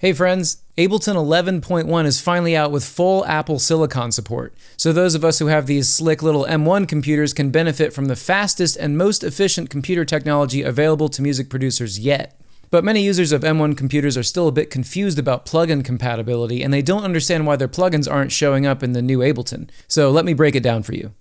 Hey friends, Ableton 11.1 is finally out with full Apple Silicon support, so those of us who have these slick little M1 computers can benefit from the fastest and most efficient computer technology available to music producers yet. But many users of M1 computers are still a bit confused about plugin compatibility, and they don't understand why their plugins aren't showing up in the new Ableton. So let me break it down for you.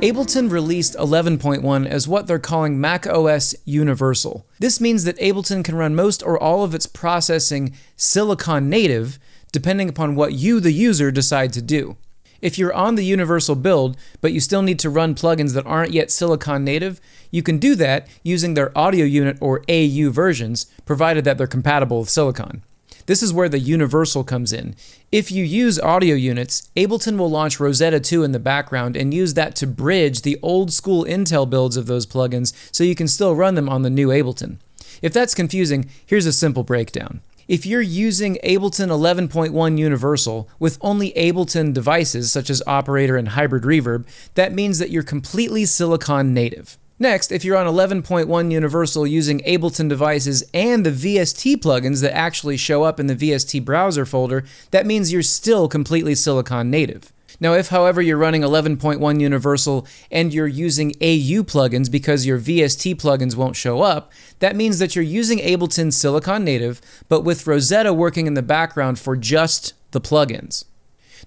Ableton released 11.1 as what they're calling Mac OS Universal. This means that Ableton can run most or all of its processing silicon native, depending upon what you, the user, decide to do. If you're on the universal build, but you still need to run plugins that aren't yet silicon native, you can do that using their audio unit or AU versions, provided that they're compatible with silicon. This is where the universal comes in. If you use audio units, Ableton will launch Rosetta 2 in the background and use that to bridge the old school Intel builds of those plugins so you can still run them on the new Ableton. If that's confusing, here's a simple breakdown. If you're using Ableton 11.1 Universal with only Ableton devices such as Operator and Hybrid Reverb, that means that you're completely Silicon native. Next, if you're on 11.1 Universal using Ableton devices and the VST plugins that actually show up in the VST browser folder, that means you're still completely Silicon native. Now, if however you're running 11.1 Universal and you're using AU plugins because your VST plugins won't show up, that means that you're using Ableton Silicon native, but with Rosetta working in the background for just the plugins.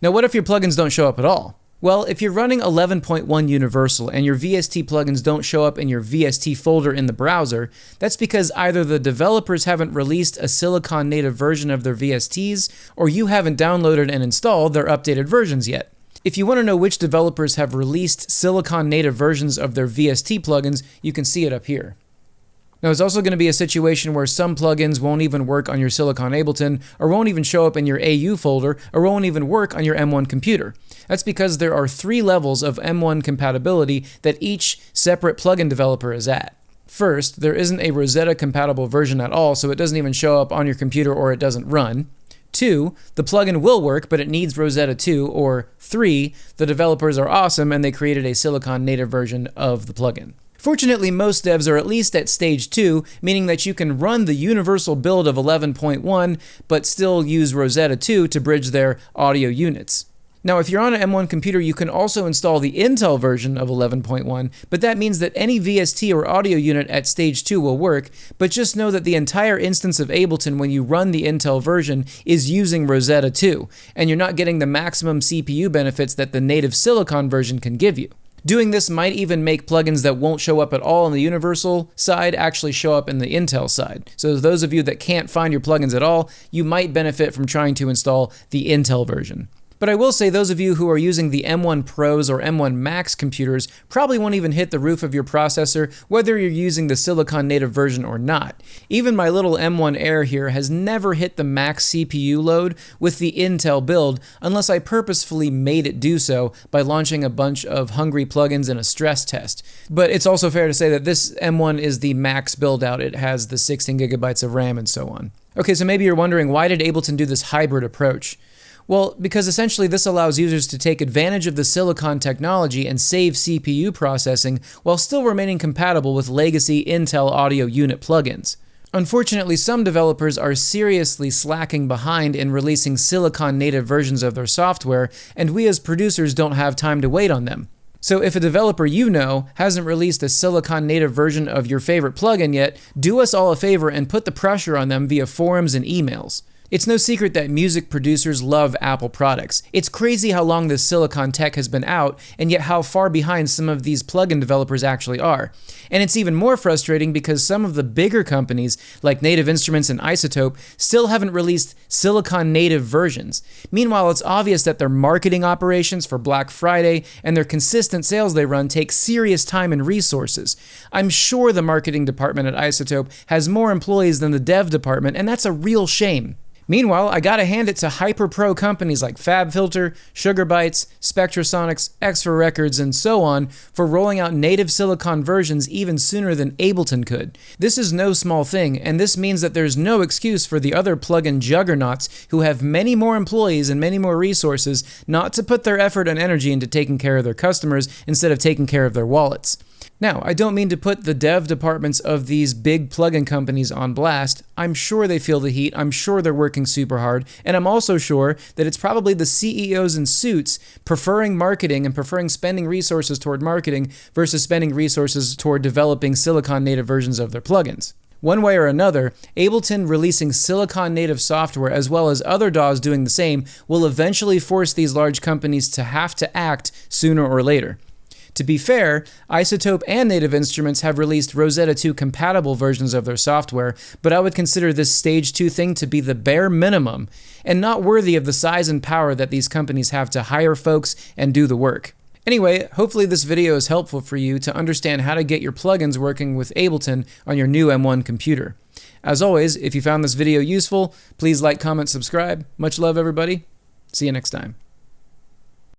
Now, what if your plugins don't show up at all? Well, if you're running 11.1 Universal and your VST plugins don't show up in your VST folder in the browser, that's because either the developers haven't released a Silicon native version of their VSTs, or you haven't downloaded and installed their updated versions yet. If you want to know which developers have released Silicon native versions of their VST plugins, you can see it up here. Now, it's also going to be a situation where some plugins won't even work on your Silicon Ableton, or won't even show up in your AU folder, or won't even work on your M1 computer. That's because there are three levels of M1 compatibility that each separate plugin developer is at. First, there isn't a Rosetta compatible version at all, so it doesn't even show up on your computer or it doesn't run. Two, the plugin will work, but it needs Rosetta 2. Or three, the developers are awesome and they created a Silicon native version of the plugin. Fortunately, most devs are at least at stage 2, meaning that you can run the universal build of 11.1, but still use Rosetta 2 to bridge their audio units. Now, if you're on an M1 computer, you can also install the Intel version of 11.1, but that means that any VST or audio unit at stage 2 will work, but just know that the entire instance of Ableton when you run the Intel version is using Rosetta 2, and you're not getting the maximum CPU benefits that the native Silicon version can give you. Doing this might even make plugins that won't show up at all on the Universal side actually show up in the Intel side. So those of you that can't find your plugins at all, you might benefit from trying to install the Intel version. But I will say those of you who are using the M1 Pros or M1 Max computers probably won't even hit the roof of your processor, whether you're using the Silicon native version or not. Even my little M1 Air here has never hit the max CPU load with the Intel build unless I purposefully made it do so by launching a bunch of hungry plugins in a stress test. But it's also fair to say that this M1 is the max build out. It has the 16 gigabytes of RAM and so on. Okay, so maybe you're wondering why did Ableton do this hybrid approach? Well, because essentially this allows users to take advantage of the silicon technology and save CPU processing while still remaining compatible with legacy Intel audio unit plugins. Unfortunately, some developers are seriously slacking behind in releasing silicon native versions of their software, and we as producers don't have time to wait on them. So if a developer you know hasn't released a silicon native version of your favorite plugin yet, do us all a favor and put the pressure on them via forums and emails. It's no secret that music producers love Apple products. It's crazy how long this silicon tech has been out, and yet how far behind some of these plugin developers actually are. And it's even more frustrating because some of the bigger companies, like Native Instruments and iZotope, still haven't released silicon native versions. Meanwhile, it's obvious that their marketing operations for Black Friday and their consistent sales they run take serious time and resources. I'm sure the marketing department at iZotope has more employees than the dev department, and that's a real shame. Meanwhile, I gotta hand it to hyper pro companies like FabFilter, Sugar Bytes, Spectrasonics, Xfer Records, and so on for rolling out native silicon versions even sooner than Ableton could. This is no small thing, and this means that there's no excuse for the other plugin juggernauts who have many more employees and many more resources not to put their effort and energy into taking care of their customers instead of taking care of their wallets. Now, I don't mean to put the dev departments of these big plugin companies on blast. I'm sure they feel the heat, I'm sure they're working super hard, and I'm also sure that it's probably the CEOs in suits preferring marketing and preferring spending resources toward marketing versus spending resources toward developing Silicon native versions of their plugins. One way or another, Ableton releasing Silicon native software as well as other DAWs doing the same will eventually force these large companies to have to act sooner or later. To be fair, iZotope and Native Instruments have released Rosetta 2 compatible versions of their software, but I would consider this Stage 2 thing to be the bare minimum and not worthy of the size and power that these companies have to hire folks and do the work. Anyway, hopefully this video is helpful for you to understand how to get your plugins working with Ableton on your new M1 computer. As always, if you found this video useful, please like, comment, subscribe. Much love, everybody. See you next time.